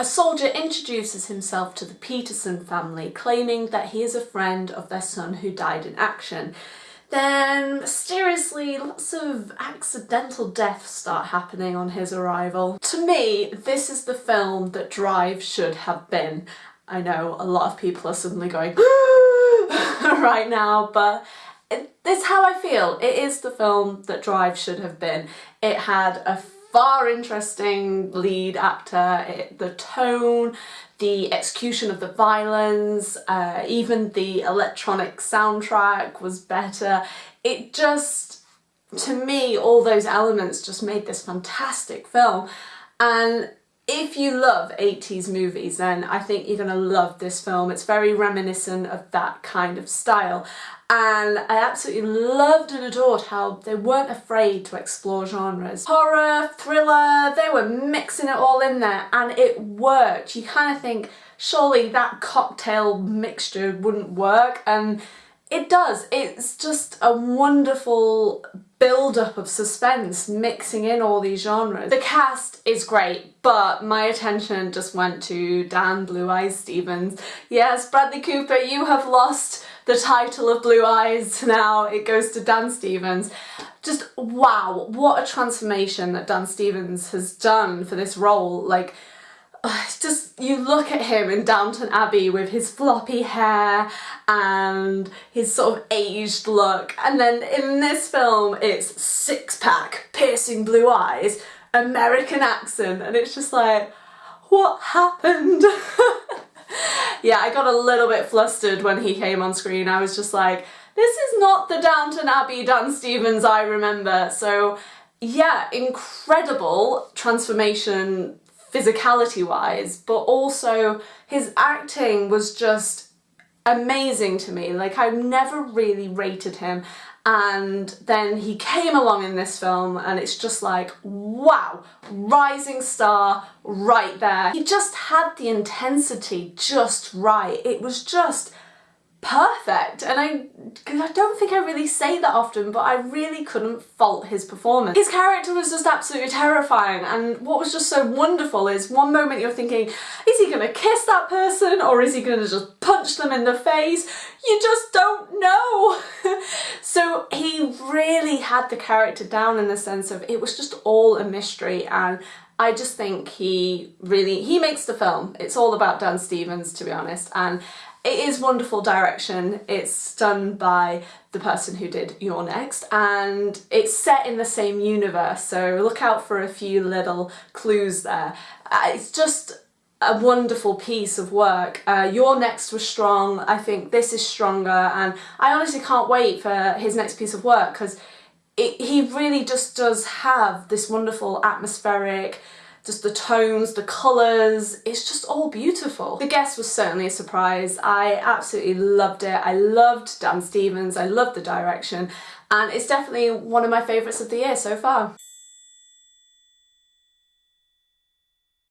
A soldier introduces himself to the Peterson family, claiming that he is a friend of their son who died in action. Then, mysteriously, lots of accidental deaths start happening on his arrival. To me, this is the film that Drive should have been. I know a lot of people are suddenly going right now, but it's how I feel. It is the film that Drive should have been. It had a far interesting lead actor, it, the tone, the execution of the violence, uh, even the electronic soundtrack was better. It just, to me, all those elements just made this fantastic film. And if you love 80s movies then I think you're going to love this film. It's very reminiscent of that kind of style and I absolutely loved and adored how they weren't afraid to explore genres. Horror, thriller, they were mixing it all in there and it worked. You kind of think surely that cocktail mixture wouldn't work and it does. It's just a wonderful build-up of suspense mixing in all these genres. The cast is great, but my attention just went to Dan Blue Eyes Stevens. Yes, Bradley Cooper, you have lost the title of Blue Eyes now. It goes to Dan Stevens. Just wow, what a transformation that Dan Stevens has done for this role. Like, just you look at him in Downton Abbey with his floppy hair and his sort of aged look. And then in this film it's six pack, piercing blue eyes, American accent and it's just like what happened? yeah I got a little bit flustered when he came on screen. I was just like this is not the Downton Abbey Dan Stevens I remember. So yeah incredible transformation physicality wise, but also his acting was just amazing to me. Like I've never really rated him. And then he came along in this film and it's just like wow rising star right there. He just had the intensity just right. It was just perfect and I, I don't think I really say that often but I really couldn't fault his performance. His character was just absolutely terrifying and what was just so wonderful is one moment you're thinking is he gonna kiss that person or is he gonna just punch them in the face? You just don't know. so he really had the character down in the sense of it was just all a mystery and I just think he really, he makes the film. It's all about Dan Stevens to be honest and it is wonderful direction. It's done by the person who did You're Next and it's set in the same universe so look out for a few little clues there. Uh, it's just a wonderful piece of work. Uh, You're Next was strong, I think this is stronger and I honestly can't wait for his next piece of work because he really just does have this wonderful atmospheric just the tones, the colours, it's just all beautiful. The guest was certainly a surprise. I absolutely loved it. I loved Dan Stevens, I loved the direction and it's definitely one of my favourites of the year so far.